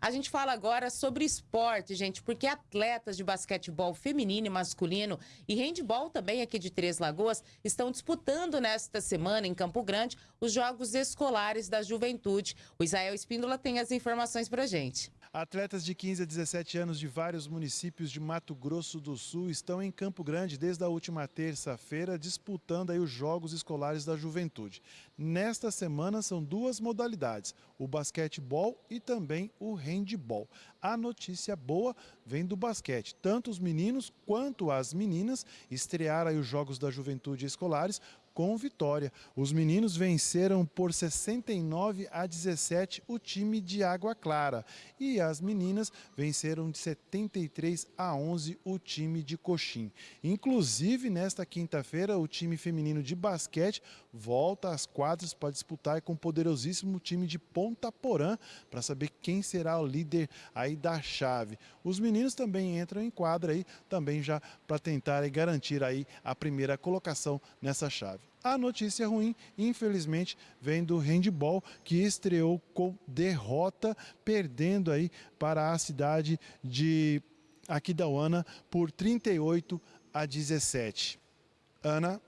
A gente fala agora sobre esporte, gente, porque atletas de basquetebol feminino e masculino e handball também aqui de Três Lagoas estão disputando nesta semana em Campo Grande os Jogos Escolares da Juventude. O Israel Espíndola tem as informações pra gente. Atletas de 15 a 17 anos de vários municípios de Mato Grosso do Sul estão em Campo Grande desde a última terça-feira disputando aí os Jogos Escolares da Juventude. Nesta semana são duas modalidades, o basquetebol e também o handball. A notícia boa vem do basquete. Tanto os meninos quanto as meninas estrearam aí os Jogos da Juventude Escolares com vitória. Os meninos venceram por 69 a 17 o time de Água Clara e as meninas venceram de 73 a 11 o time de Coxim. Inclusive, nesta quinta-feira, o time feminino de basquete volta às quadras para disputar com o poderosíssimo time de Ponta Porã para saber quem será o líder aí da chave. Os meninos também entram em quadra aí também já para tentar garantir aí a primeira colocação nessa chave. A notícia ruim, infelizmente, vem do handball, que estreou com derrota, perdendo aí para a cidade de Aquidauana por 38 a 17. Ana.